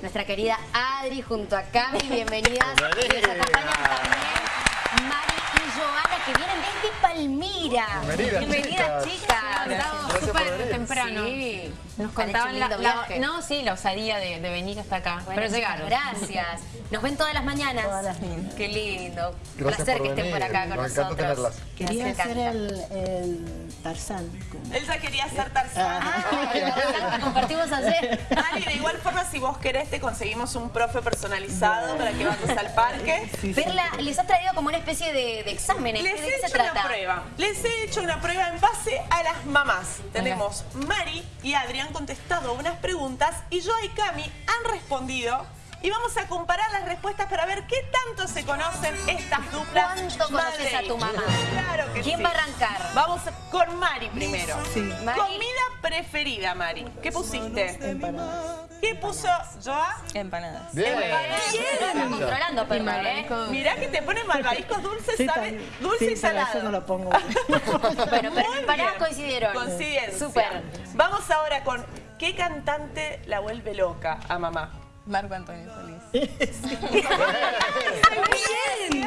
Nuestra querida Adri junto a Cami, bienvenidas. Y nos acompañan también Mari y Joana que vienen desde Palmira. Bienvenidas, Bienvenidas, chicas. chicas. Gracias súper temprano. Sí. Nos contaban la, la-. No, sí, la osadía de, de venir hasta acá. Bueno, pero llegaron. Gracias. Nos ven todas las mañanas. Todas las. Qué lindo. Gracias Placer por que estén por acá con Nos nosotros. tenerlas. Quería encanta. el, el Tarzán. Elsa quería ser Tarzán. Ah, compartimos ayer. De igual forma, si vos querés, te conseguimos un profe personalizado para que vayas al parque. Perla, les ha traído como una especie de, de exámenes. Les ¿De he qué se hecho una prueba. Les he hecho una prueba en base a las mamás. Tenemos Mari y Adri han contestado unas preguntas y yo y Cami han respondido. Y vamos a comparar las respuestas para ver qué tanto se conocen estas duplas. ¿Cuánto madre conoces a tu mamá? Claro que ¿Quién sí. va a arrancar? Vamos con Mari primero. Mari. Comida preferida, Mari. ¿Qué pusiste? Empanadas. ¿Qué puso Joa? Empanadas. Bien. Estamos controlando, Perla, ¿eh? Mirá que te pone malvaviscos dulces, Sí. Dulce Sí, y pero salado. eso no lo pongo. Bueno, pero empanadas bien. coincidieron. Coincidencia. Súper. Vamos ahora con ¿qué cantante la vuelve loca a mamá? Marco Antonio Solís. ¡Bien!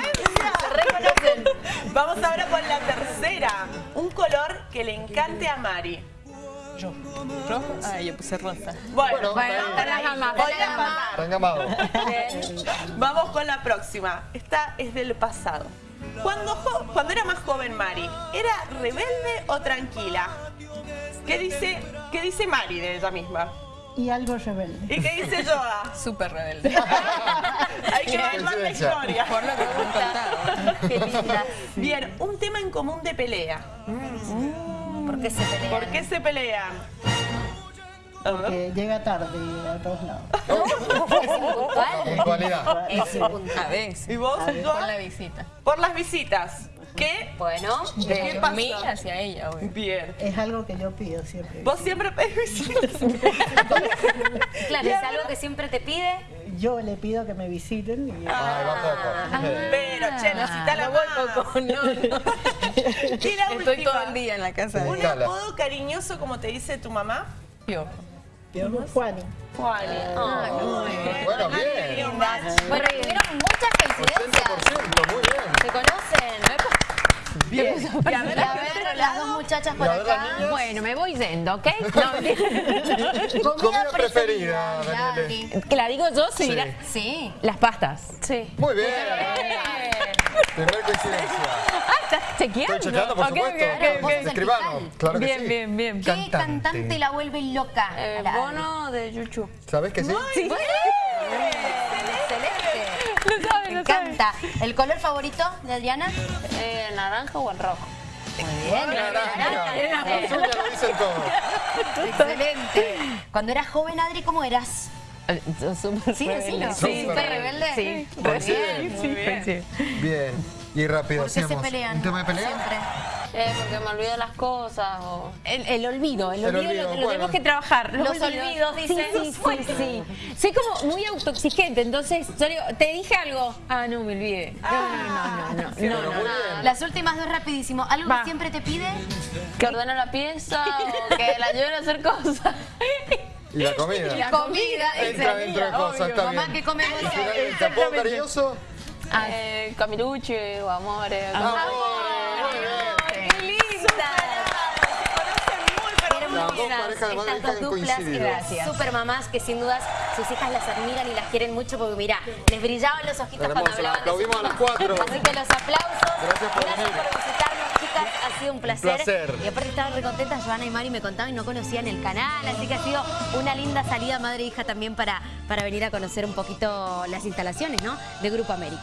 Se reconocen. Vamos ahora con la tercera. Un color que le encante a Mari. ¿Rojo? Ah, yo puse rosa. Bueno, Bueno, voy Están a las pasar. Está engamado. Bien. Vamos con la próxima. Esta es del pasado. Cuando, cuando era más joven Mari, ¿era rebelde o tranquila? ¿Qué dice, qué dice Mari de ella misma? Y algo rebelde. ¿Y qué dice Joa? Súper rebelde. Hay que ver más la historia. Por lo que me han contado. Qué linda. Bien, un tema en común de pelea. ¿Por qué se pelean? ¿Por qué se pelean? A ver. Que llega tarde a todos lados. ¿Es impuntual? Puntualidad. Es impuntual. A veces. ¿Y vos, Por la visita. Por las visitas. ¿Qué? Bueno, ¿Qué De pasó? mí hacia ella, obvio. Bien. Es algo que yo pido siempre. Vos siempre claro, es algo que siempre te pide. Yo le pido que me visiten y va poco. Pero, che, necesita la vuelvo con... No, no. Estoy última. todo el día en la casa de ¿Un apodo cariñoso como te dice tu mamá? Piojo. Piojo Juani. Juani. Bueno, bien. Digo, macho. Bueno, tuvieron muchas coincidencias. 80%, muy bien. ¿Se conocen? Bien. Y a ver, Y a ¿a qué ver, otro las dos muchachas por acá. Bueno, me voy yendo, ¿ok? No. Comida preferida, que la digo yo, sí. Sí. mira. Sí. Las pastas. Sí. Muy bien. Primer coincidencia. Ah, ¿estás chequeando? Estoy chequeando, por supuesto. Escribano. fiscal. Claro que Bien, sí. bien, bien. ¿Qué cantante la vuelve loca? Eh, bono de Yuchu. ¿Sabes que sí? Sí. Sabe, Me lo sabe. encanta. ¿El color favorito de Adriana? Eh, naranja o el rojo. Muy bien. Naranja. Las uñas lo dicen todo. Excelente. Cuando eras joven, Adri, ¿cómo eras? Súper Sí, decilo. Sí, ¿Súper rebelde? Sí. Muy Sí. bien. Muy bien. Bien. Y rápido, ¿Por qué se pelean? ¿Un tema de pelea? Siempre. Eh, porque me olvido las cosas o... El, el olvido, el, El olvido, olvido, lo, lo bueno. tenemos que trabajar. Los olvidos, Sí, dicen. Sí, sí, sí, Soy como muy autoexigente, entonces yo digo, te dije algo. Ah, no, me olvidé. No, no, no, no, no, Pero no, no, muy no. bien. Las últimas dos rapidísimo. ¿Algo Va. que siempre te pide? Que ordeno la pieza o que la ayuden a hacer cosas. Y la comida. La comida. Entra dentro de cosas, está Mamá, bien. ¿qué comemos Y ¿apodo cariñoso? Eh, Camiluchi o Amores. Amor, muy bien. ¡Qué linda! Dos Estas dos duplas, gracias. super mamás que sin dudas sus hijas las admiran y las quieren mucho porque mira, les brillaban los ojitos cuando hablaban. aplaudimos a las cuatro. Así que los aplausos. Gracias por por visitarnos, chicas. Ha sido un placer. placer. Y aparte estaban recontentas, Joana y Mari me contaban y no conocían el canal, así que ha sido una linda salida madre e hija también para, para venir a conocer un poquito las instalaciones, ¿no? De Grupo América.